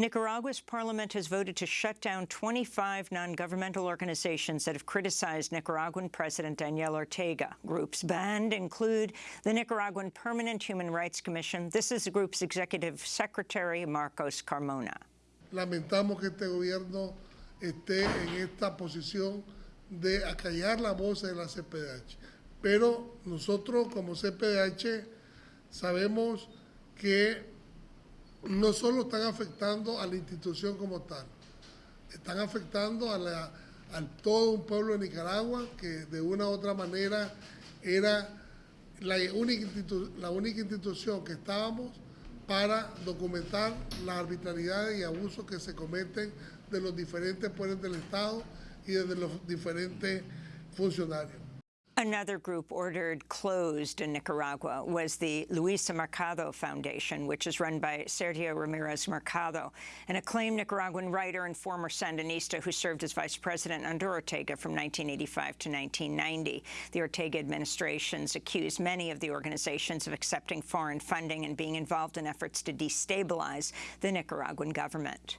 Nicaragua's parliament has voted to shut down 25 non-governmental organizations that have criticized Nicaraguan President Daniel Ortega. Groups banned include the Nicaraguan Permanent Human Rights Commission. This is the group's executive secretary, Marcos Carmona. Lamentamos que este gobierno esté en esta posición de acallar la voz de la CPDH. Pero nosotros como CPDH sabemos que no solo están afectando a la institución como tal, están afectando a, todo un pueblo de Nicaragua que de una u otra manera era la única, la única institución que estábamos para documentar las arbitrariedades y abusos que se cometen de los diferentes poderes del Estado y de los diferentes funcionarios. Another group ordered closed in Nicaragua was the Luisa Mercado Foundation, which is run by Sergio Ramirez Mercado, an acclaimed Nicaraguan writer and former Sandinista who served as vice president under Ortega from 1985 to 1990. The Ortega administrations accused many of the organizations of accepting foreign funding and being involved in efforts to destabilize the Nicaraguan government.